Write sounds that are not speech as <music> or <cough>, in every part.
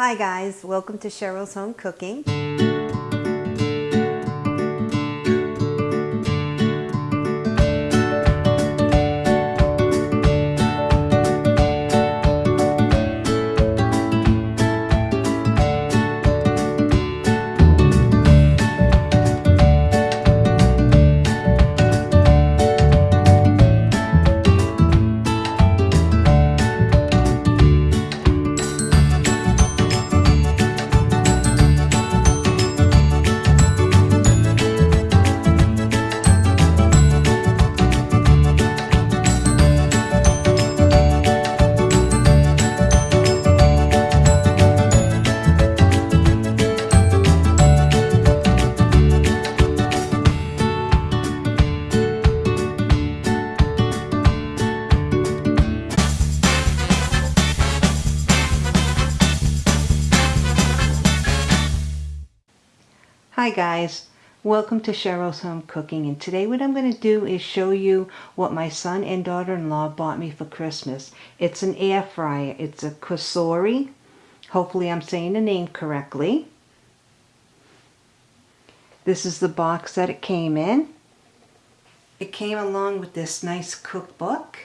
Hi guys, welcome to Cheryl's Home Cooking. Hi guys, welcome to Cheryl's Home Cooking and today what I'm going to do is show you what my son and daughter-in-law bought me for Christmas. It's an air fryer. It's a Cosori. Hopefully I'm saying the name correctly. This is the box that it came in. It came along with this nice cookbook.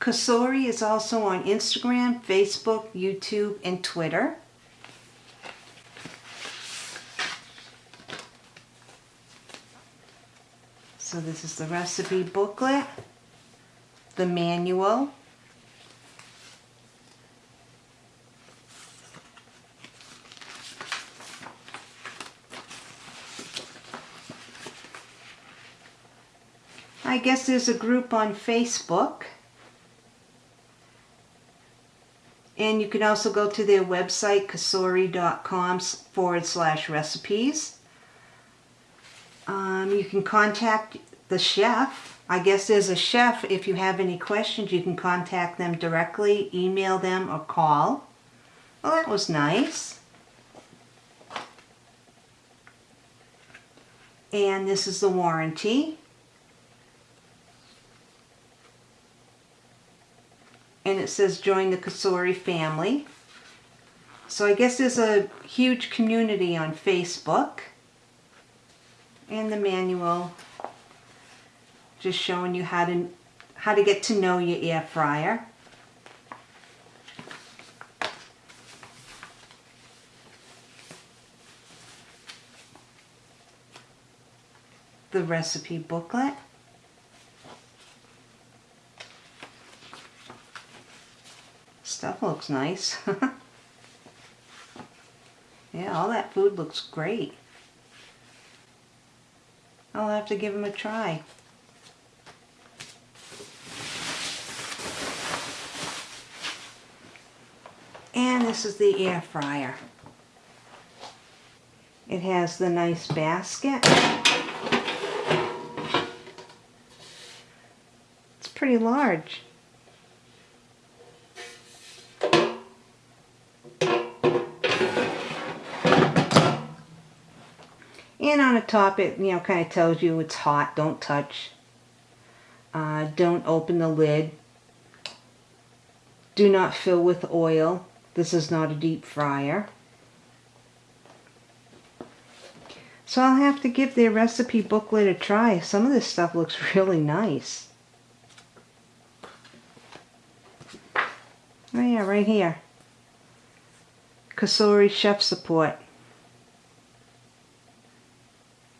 Cosori is also on Instagram, Facebook, YouTube, and Twitter. So this is the recipe booklet, the manual, I guess there's a group on Facebook. And you can also go to their website, cosori.com forward slash recipes. Um, you can contact the chef. I guess there's a chef. If you have any questions, you can contact them directly, email them, or call. Well, that was nice. And this is the warranty. And it says join the Cosori family. So I guess there's a huge community on Facebook and the manual just showing you how to how to get to know your air fryer. The recipe booklet. Stuff looks nice. <laughs> yeah, all that food looks great. I'll have to give them a try. And this is the air fryer. It has the nice basket. It's pretty large. Top, it you know kind of tells you it's hot, don't touch. Uh, don't open the lid. Do not fill with oil. This is not a deep fryer. So I'll have to give their recipe booklet a try. Some of this stuff looks <laughs> really nice. Oh yeah, right here. Cosori Chef Support.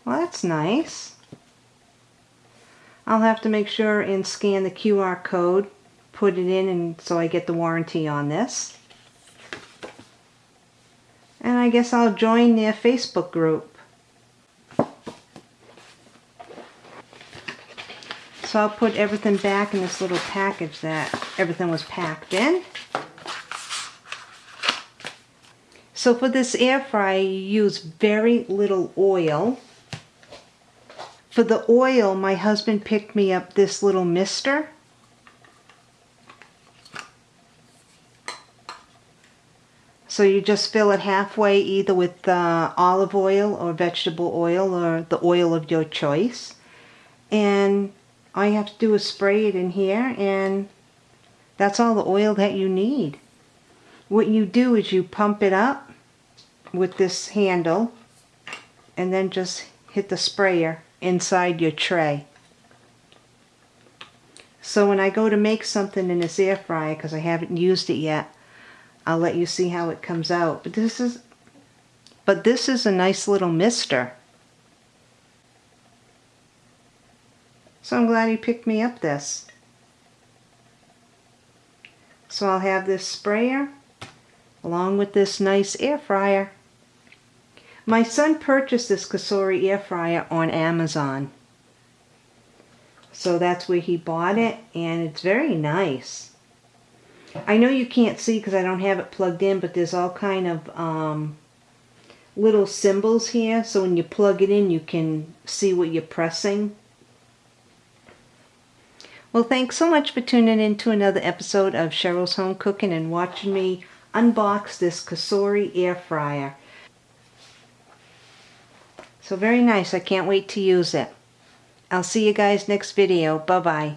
Well, that's nice. I'll have to make sure and scan the QR code, put it in, and so I get the warranty on this. And I guess I'll join their Facebook group. So I'll put everything back in this little package that everything was packed in. So for this air fryer, you use very little oil. For the oil, my husband picked me up this little mister. So you just fill it halfway either with uh, olive oil or vegetable oil or the oil of your choice. And all you have to do is spray it in here and That's all the oil that you need. What you do is you pump it up with this handle and then just hit the sprayer inside your tray. So when I go to make something in this air fryer, because I haven't used it yet, I'll let you see how it comes out. But this is, but this is a nice little mister. So I'm glad he picked me up this. So I'll have this sprayer along with this nice air fryer. My son purchased this Cosori air fryer on Amazon. So that's where he bought it and it's very nice. I know you can't see because I don't have it plugged in, but there's all kind of um, little symbols here. So when you plug it in, you can see what you're pressing. Well, thanks so much for tuning in to another episode of Cheryl's Home Cooking and watching me unbox this Cosori air fryer. So very nice. I can't wait to use it. I'll see you guys next video. Bye-bye.